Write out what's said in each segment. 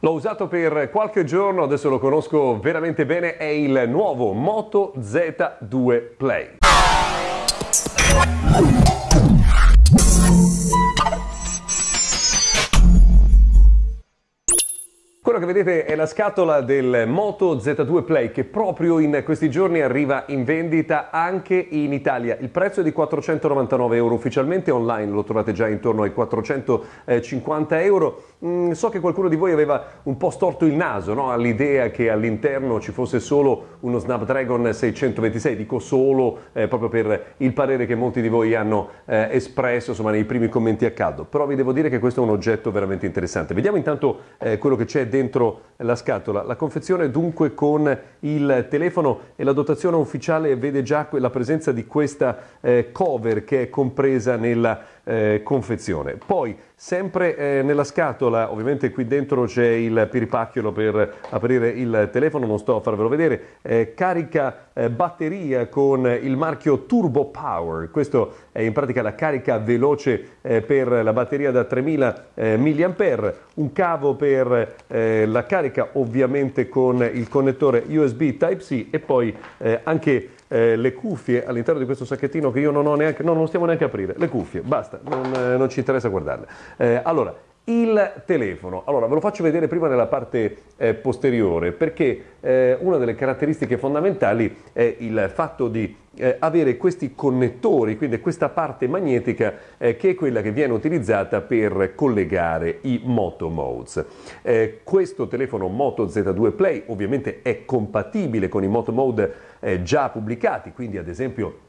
L'ho usato per qualche giorno, adesso lo conosco veramente bene, è il nuovo Moto Z2 Play. Che vedete è la scatola del Moto Z2 Play che proprio in questi giorni arriva in vendita anche in Italia. Il prezzo è di 499 euro ufficialmente, online lo trovate già intorno ai 450 euro. Mm, so che qualcuno di voi aveva un po' storto il naso no? all'idea che all'interno ci fosse solo uno Snapdragon 626, dico solo eh, proprio per il parere che molti di voi hanno eh, espresso insomma, nei primi commenti a caldo, però vi devo dire che questo è un oggetto veramente interessante. Vediamo intanto eh, quello che c'è dentro la scatola. La confezione dunque con il telefono e la dotazione ufficiale vede già la presenza di questa eh, cover che è compresa nella eh, confezione. Poi Sempre eh, nella scatola, ovviamente qui dentro c'è il piripacchiolo per aprire il telefono, non sto a farvelo vedere, eh, carica eh, batteria con il marchio Turbo Power, questo è in pratica la carica veloce eh, per la batteria da 3000 eh, mAh, un cavo per la carica ovviamente con il connettore USB Type-C e poi anche eh, le cuffie all'interno di questo sacchettino che io non ho neanche, no, non stiamo neanche a aprire, le cuffie, basta, non, eh, non ci interessa guardarle. Eh, allora, il telefono, allora ve lo faccio vedere prima nella parte eh, posteriore perché eh, una delle caratteristiche fondamentali è il fatto di eh, avere questi connettori, quindi questa parte magnetica eh, che è quella che viene utilizzata per collegare i Moto Modes. Eh, questo telefono Moto Z2 Play ovviamente è compatibile con i Moto Mode eh, già pubblicati, quindi ad esempio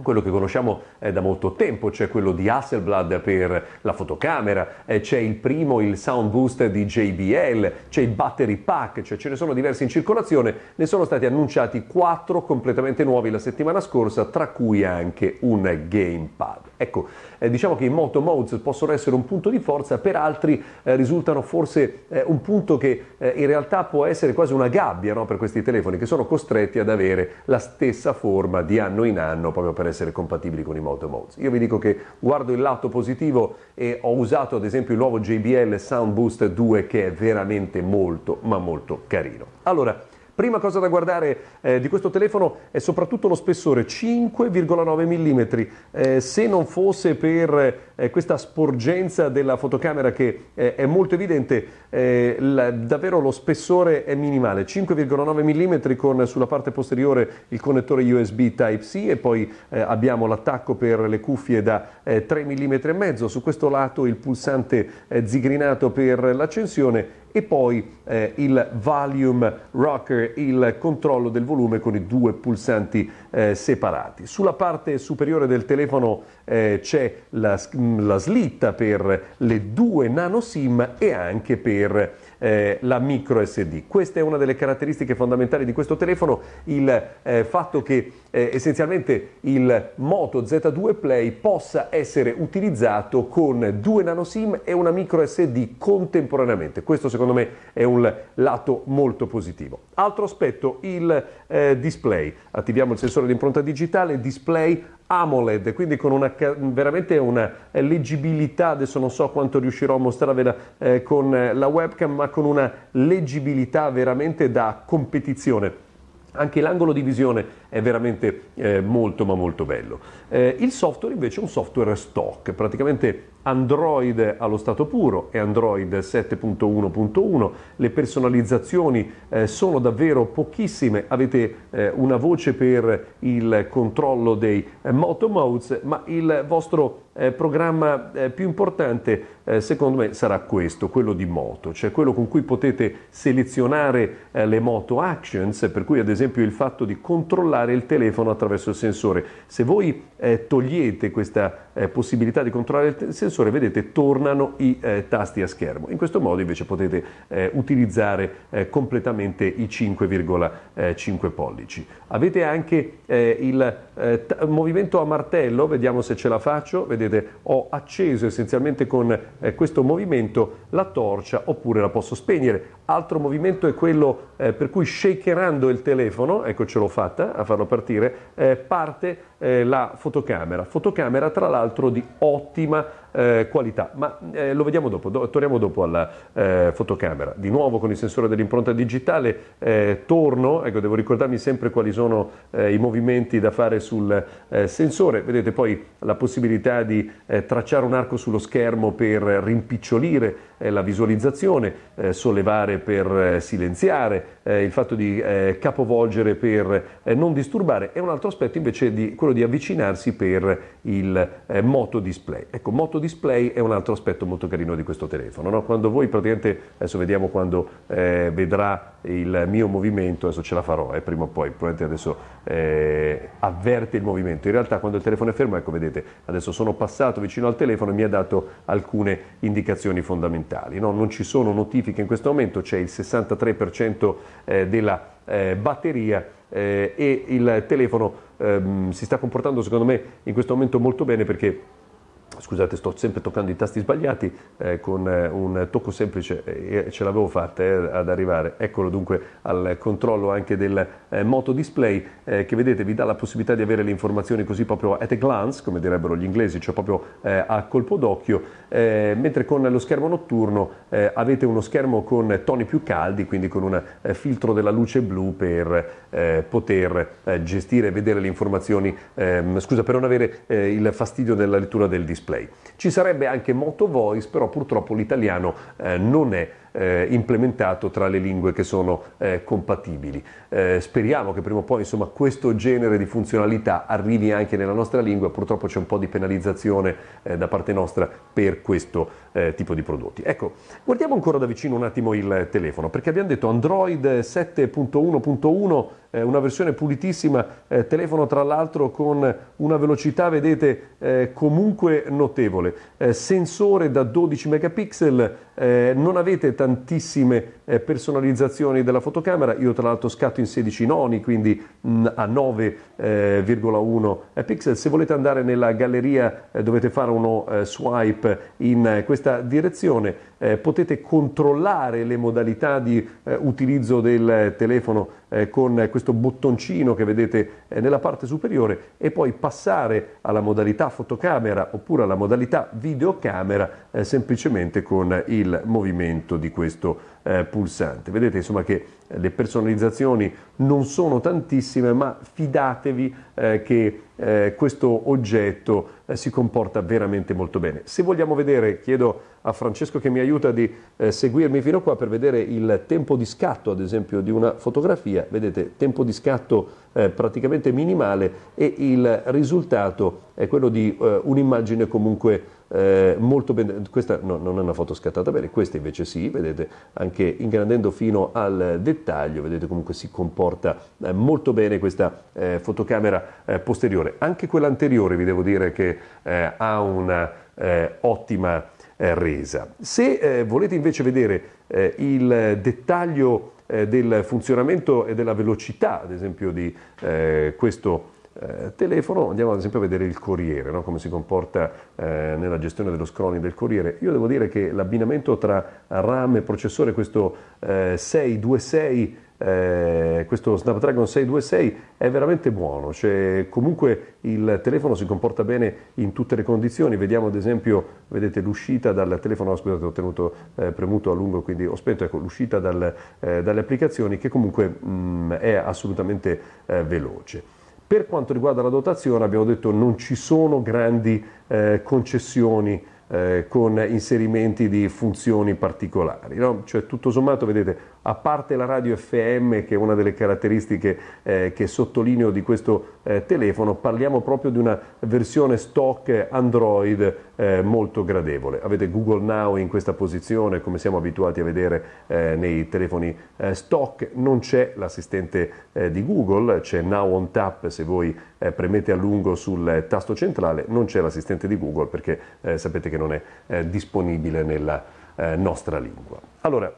quello che conosciamo eh, da molto tempo, c'è quello di Hasselblad per la fotocamera, eh, c'è il primo, il Sound Boost di JBL, c'è il Battery Pack, cioè ce ne sono diversi in circolazione, ne sono stati annunciati quattro completamente nuovi la settimana scorsa, tra cui anche un Gamepad. Ecco, eh, diciamo che i Moto Modes possono essere un punto di forza, per altri eh, risultano forse eh, un punto che eh, in realtà può essere quasi una gabbia no, per questi telefoni che sono costretti ad avere la stessa forma di anno in anno proprio per per essere compatibili con i Moto Modes. Io vi dico che guardo il lato positivo e ho usato ad esempio il nuovo JBL Sound Boost 2 che è veramente molto ma molto carino. Allora, Prima cosa da guardare eh, di questo telefono è soprattutto lo spessore 5,9 mm. Eh, se non fosse per eh, questa sporgenza della fotocamera che eh, è molto evidente, eh, la, davvero lo spessore è minimale. 5,9 mm con sulla parte posteriore il connettore USB Type-C e poi eh, abbiamo l'attacco per le cuffie da 3 mm e mezzo. Su questo lato il pulsante zigrinato per l'accensione e poi eh, il volume rocker, il controllo del volume con i due pulsanti eh, separati. Sulla parte superiore del telefono eh, c'è la, la, slitta per le due nano SIM e anche per eh, la micro SD. Questa è una delle caratteristiche fondamentali di questo telefono, il eh, fatto che eh, essenzialmente il Moto Z2 Play possa essere utilizzato con due nano SIM e una micro SD contemporaneamente. Questo secondo me è un lato molto positivo. Altro aspetto, il eh, display. Attiviamo il sensore di impronta digitale, display AMOLED, quindi con una, veramente una leggibilità, adesso non so quanto riuscirò a mostrarvela eh, con la webcam, ma con una leggibilità veramente da competizione. Anche l'angolo di visione è veramente eh, molto ma molto bello. Eh, il software invece è un software stock, praticamente Android allo stato puro e Android 7.1.1, le personalizzazioni eh, sono davvero pochissime, avete eh, una voce per il controllo dei eh, Moto Modes, ma il vostro eh, programma eh, più importante eh, secondo me sarà questo, quello di moto, cioè quello con cui potete selezionare le moto actions, per cui ad esempio il fatto di controllare il telefono attraverso il sensore. Se voi togliete questa possibilità di controllare il sensore, vedete, tornano i eh, tasti a schermo. In questo modo invece potete eh, utilizzare eh, completamente i 5,5 pollici. Avete anche eh, il eh, movimento a martello, vediamo se ce la faccio, vedete, ho acceso essenzialmente con eh, questo movimento la torcia oppure la posso spegnere. Altro movimento è quello per cui shakerando il telefono, ecco ce l'ho fatta a farlo partire, parte eh, la fotocamera, fotocamera tra l'altro di ottima eh, qualità, ma eh, lo vediamo dopo, do, torniamo dopo alla eh, fotocamera. Di nuovo con il sensore dell'impronta digitale eh, torno, ecco devo ricordarmi sempre quali sono eh, i movimenti da fare sul sensore, vedete poi la possibilità di tracciare un arco sullo schermo per rimpicciolire la visualizzazione, sollevare per silenziare, il fatto di capovolgere per non disturbare e un altro aspetto invece di quello di avvicinarsi per il moto display. Ecco, moto display è un altro aspetto molto carino di questo telefono. No? Quando voi praticamente, adesso vediamo quando eh, vedrà il mio movimento, adesso ce la farò, eh, prima o poi, probabilmente adesso eh, avverte il movimento. In realtà quando il telefono è fermo, ecco vedete, adesso sono passato vicino al telefono e mi ha dato alcune indicazioni fondamentali. No? Non ci sono notifiche in questo momento, c'è il 63% eh, della eh, batteria eh, e il telefono ehm, si sta comportando secondo me in questo momento molto bene perché Scusate, sto sempre toccando i tasti sbagliati, eh, con eh, un tocco semplice eh, ce l'avevo fatta eh, ad arrivare. Eccolo dunque al controllo anche del eh, moto display eh, che vedete vi dà la possibilità di avere le informazioni così proprio at a glance, come direbbero gli inglesi, cioè proprio a colpo d'occhio, mentre con lo schermo notturno avete uno schermo con toni più caldi, quindi con un filtro della luce blu per poter gestire e vedere le informazioni, ehm, scusa, per non avere il fastidio della lettura del display display. Ci sarebbe anche Moto Voice, però purtroppo l'italiano eh, non è eh, implementato tra le lingue che sono eh, compatibili. Eh, speriamo che prima o poi insomma, questo genere di funzionalità arrivi anche nella nostra lingua, purtroppo c'è un po' di penalizzazione eh, da parte nostra per questo eh, tipo di prodotti. Ecco, guardiamo ancora da vicino un attimo il telefono, perché abbiamo detto Android 7.1.1 una versione pulitissima, eh, telefono tra l'altro con una velocità, vedete, eh, comunque notevole, eh, sensore da 12 megapixel, non avete tantissime eh, personalizzazioni della fotocamera, io tra l'altro scatto in 16 noni, quindi mh, mm, a 9,1 eh, pixel. Se volete andare nella galleria eh, dovete fare uno eh, swipe in eh, questa direzione, eh, potete controllare le modalità di utilizzo del telefono con questo bottoncino che vedete nella parte superiore e poi passare alla modalità fotocamera oppure alla modalità videocamera semplicemente con il movimento di questo eh, pulsante. Vedete insomma che le personalizzazioni non sono tantissime, ma fidatevi eh, che eh, questo oggetto eh, si comporta veramente molto bene. Se vogliamo vedere, chiedo a Francesco che mi aiuta di eh, seguirmi fino qua per vedere il tempo di scatto, ad esempio, di una fotografia. Vedete, tempo di scatto eh, praticamente minimale e il risultato è quello di eh, un'immagine comunque eh, molto bene, questa no, non è una foto scattata bene, questa invece sì, vedete anche ingrandendo fino al dettaglio, vedete comunque si comporta eh, molto bene questa eh, fotocamera eh, posteriore, anche quella anteriore vi devo dire che eh, ha una eh, resa. Se volete invece vedere il dettaglio del funzionamento e della velocità, ad esempio, di questo eh, telefono, andiamo ad esempio a vedere il Corriere, no? come si comporta eh, nella gestione dello scrolling del Corriere. Io devo dire che l'abbinamento tra RAM e processore, questo eh, 626 eh, questo Snapdragon 626 è veramente buono, cioè, comunque il telefono si comporta bene in tutte le condizioni, vediamo ad esempio, vedete l'uscita dal telefono, scusate ho tenuto eh, premuto a lungo quindi ho spento, ecco l'uscita dal, eh, dalle applicazioni che comunque mh, mm, è assolutamente veloce. Per quanto riguarda la dotazione abbiamo detto non ci sono grandi eh, concessioni eh, con inserimenti di funzioni particolari. No? Cioè, tutto sommato, vedete, a parte la radio FM, che è una delle caratteristiche eh, che sottolineo di questo eh, telefono, parliamo proprio di una versione stock Android eh, molto gradevole. Avete Google Now in questa posizione, come siamo abituati a vedere eh, nei telefoni stock, non c'è l'assistente di Google, c'è Now on Tap se voi premete a lungo sul tasto centrale, non c'è l'assistente di Google perché sapete che non è eh, disponibile nella eh, nostra lingua. Allora,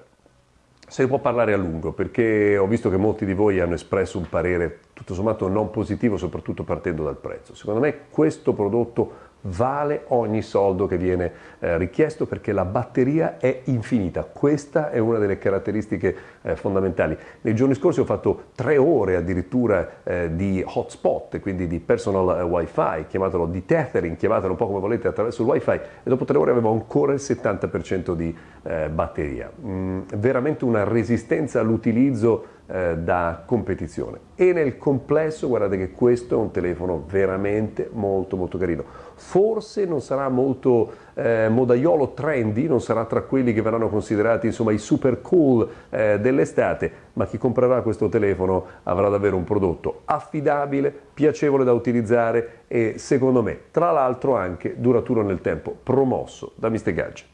se ne può parlare a lungo perché ho visto che molti di voi hanno espresso un parere tutto sommato non positivo, soprattutto partendo dal prezzo. Secondo me questo prodotto vale ogni soldo che viene eh, richiesto perché la batteria è infinita. Questa è una delle caratteristiche eh, fondamentali. Nei giorni scorsi ho fatto tre ore addirittura eh, di hotspot, quindi di personal eh, wifi, chiamatelo di tethering, chiamatelo un po' come volete attraverso il wifi e dopo tre ore avevo ancora il 70% di eh, batteria. Mm, veramente una resistenza all'utilizzo eh, da competizione e nel complesso guardate che questo è un telefono veramente molto molto carino forse non sarà molto eh, modaiolo trendy non sarà tra quelli che verranno considerati insomma i super cool eh, dell'estate ma chi comprerà questo telefono avrà davvero un prodotto affidabile piacevole da utilizzare e secondo me tra l'altro anche duraturo nel tempo promosso da Mr. Gadget